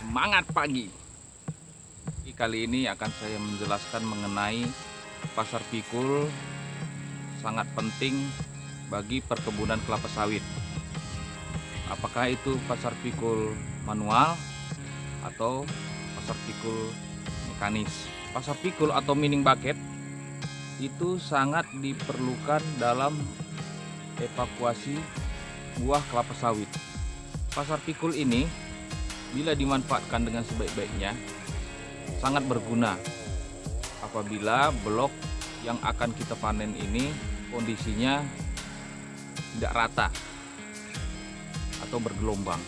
Semangat pagi. Kali ini akan saya menjelaskan mengenai pasar pikul sangat penting bagi perkebunan kelapa sawit. Apakah itu pasar pikul manual atau pasar pikul mekanis? Pasar pikul atau mining bucket itu sangat diperlukan dalam evakuasi buah kelapa sawit. Pasar pikul ini bila dimanfaatkan dengan sebaik-baiknya sangat berguna apabila blok yang akan kita panen ini kondisinya tidak rata atau bergelombang.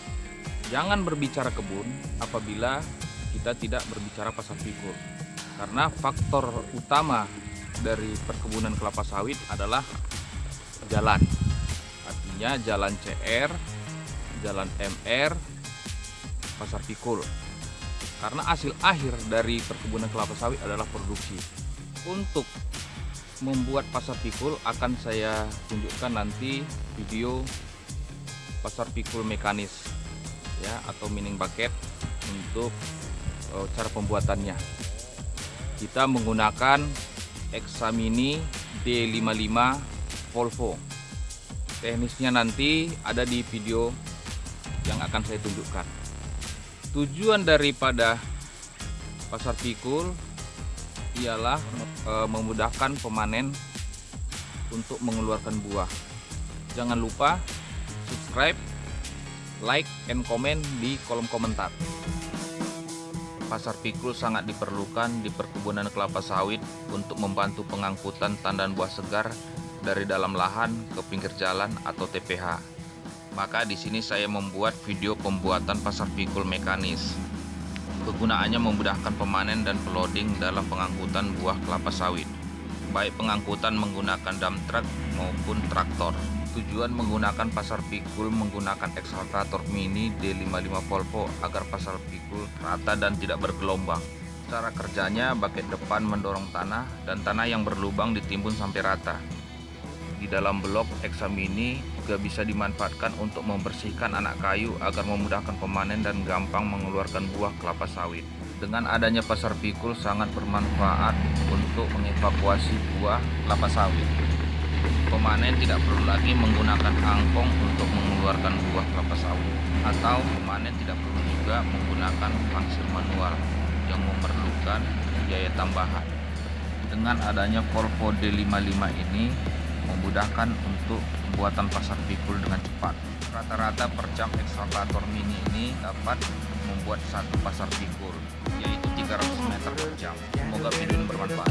Jangan berbicara kebun apabila kita tidak berbicara pasar pikul. Karena faktor utama dari perkebunan kelapa sawit adalah jalan. Artinya jalan CR, jalan MR, pasar pikul karena hasil akhir dari perkebunan kelapa sawit adalah produksi. Untuk membuat pasar pikul akan saya tunjukkan nanti video pasar pikul mekanis ya atau mining bucket untuk uh, cara pembuatannya. Kita menggunakan Examini D55 Volvo. Teknisnya nanti ada di video yang akan saya tunjukkan. Tujuan daripada pasar pikul ialah e, memudahkan pemanen untuk mengeluarkan buah. Jangan lupa subscribe like and comment di kolom komentar. Pasar pikul sangat diperlukan di perkebunan kelapa sawit untuk membantu pengangkutan tandan buah segar dari dalam lahan ke pinggir jalan atau TPH maka di sini saya membuat video pembuatan pasar pikul mekanis. Kegunaannya memudahkan pemanen dan peloding dalam pengangkutan buah kelapa sawit. Baik pengangkutan menggunakan dump truck maupun traktor. Tujuan menggunakan pasar pikul menggunakan eksaltator mini D55 Volvo agar pasar pikul rata dan tidak bergelombang. Cara kerjanya bagian depan mendorong tanah dan tanah yang berlubang ditimbun sampai rata di dalam blok Examini juga bisa dimanfaatkan untuk membersihkan anak kayu agar memudahkan pemanen dan gampang mengeluarkan buah kelapa sawit. Dengan adanya pasar pikul sangat bermanfaat untuk mengevakuasi buah kelapa sawit. Pemanen tidak perlu lagi menggunakan angkong untuk mengeluarkan buah kelapa sawit atau pemanen tidak perlu juga menggunakan pangsir manual yang memerlukan biaya tambahan. Dengan adanya Volvo D55 ini, memudahkan untuk pembuatan pasar pikul dengan cepat. Rata-rata per jam ekskavator mini ini dapat membuat satu pasar pikul, yaitu 300 meter per jam. Semoga video ini bermanfaat.